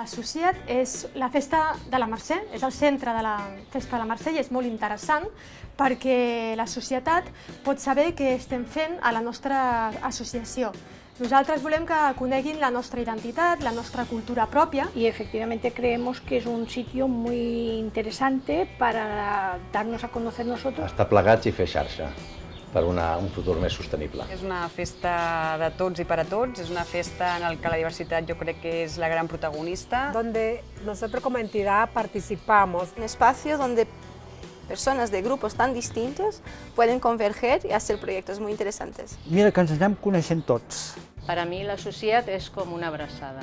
Associat és la festa de la Mercè, és el centre de la festa de la Mercè i és molt interessant perquè la societat pot saber què estem fent a la nostra associació. Nosaltres volem que coneguin la nostra identitat, la nostra cultura pròpia. y efectivamente creemos que es un sitio muy interesante para darnos a conocer nosotros. Estar plegats i fer xarxa per una, un futur més sostenible. És una festa de tots i per a tots, és una festa en la que la diversitat jo crec que és la gran protagonista. donde nosotros como entidad participamos. Un espacio donde personas de grupos tan distintos pueden converger y hacer proyectos muy interesantes. Mira que ens anem coneixent tots. Per a mi l'associat és com una abraçada.